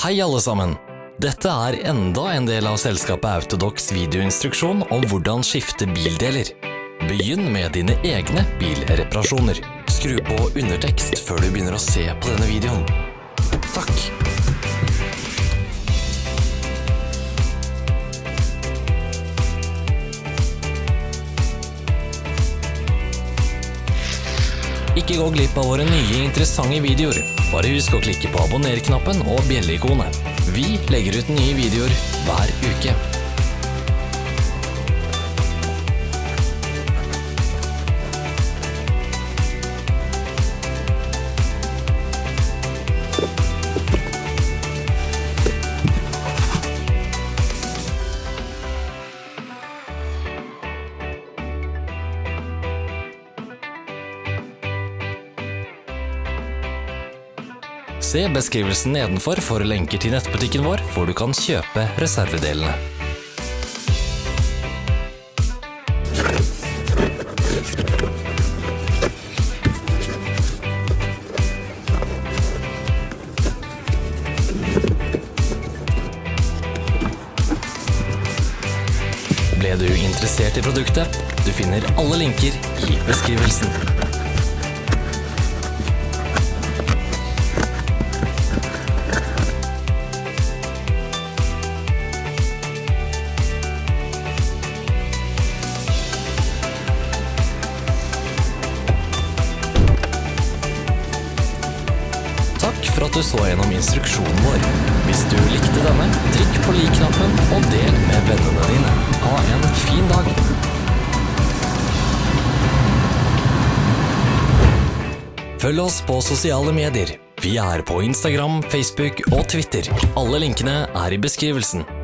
Hei alle sammen! Dette er enda en del av selskapet Autodox videoinstruksjon om hvordan skifte bildeler. Begynn med dine egne bilreparasjoner. Skru på undertekst før du begynner å se på denne videoen. Ikke gå glipp av våre nye interessante videoer. Bare husk å klikke på abonner-knappen og bjelleikonet. Vi legger ut nye videoer hver uke. Se beskrivelsen nedenfor for lenker til nettbutikken vår, hvor du kan kjøpe reservedelene. Ble du interessert i produktet? Du finner alle linker i beskrivelsen. Takk for at du så gjennom instruksjonen vår. Hvis du likte denne, trykk på lik-knappen og del med vennene dine. Ha en fin dag! Følg oss på sosiale medier. Vi er på Instagram, Facebook og Twitter. Alle linkene er i beskrivelsen.